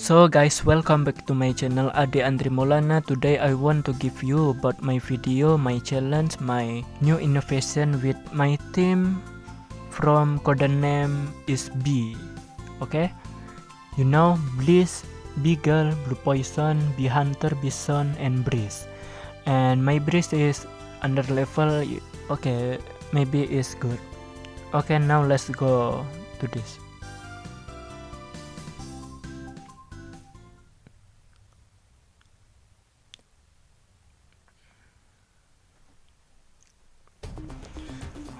So guys, welcome back to my channel Ade Andri Molana. Today I want to give you about my video, my challenge, my new innovation with my team from codename is B. Okay? You know, Bliss, Beagle, Blue Poison, Bee Hunter, Bison, and Breeze. And my Breeze is under level, okay, maybe is good. Okay, now let's go to this.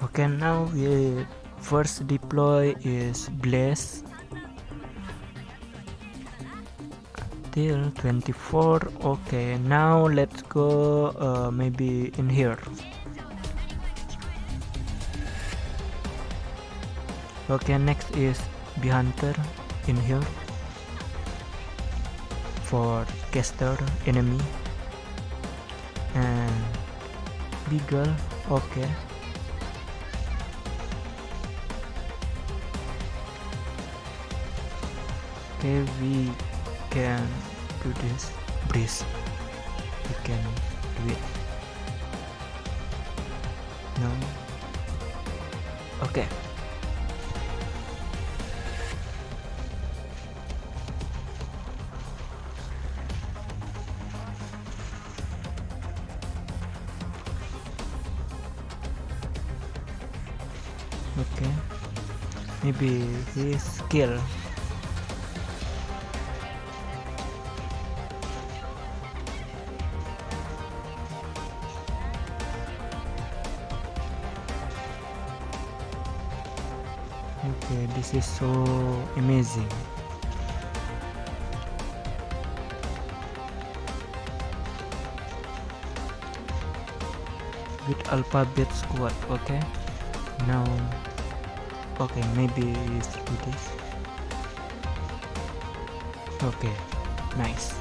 Okay now we first deploy is blaze. Till 24 okay now let's go uh, maybe in here. Okay next is bee hunter in here. For caster enemy. And beagle okay okay we can do this breeze. We can do it. No? Okay. Okay. Maybe his skill okay this is so amazing. With alphabet squad okay? Now okay maybe let's do this. Okay nice.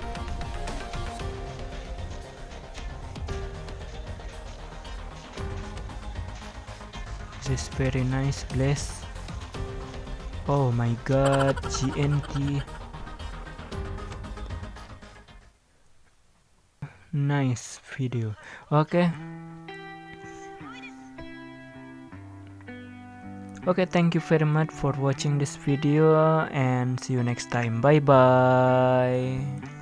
This is very nice place Oh my god, GNT. Nice video. Okay. Okay, thank you very much for watching this video and see you next time. Bye bye.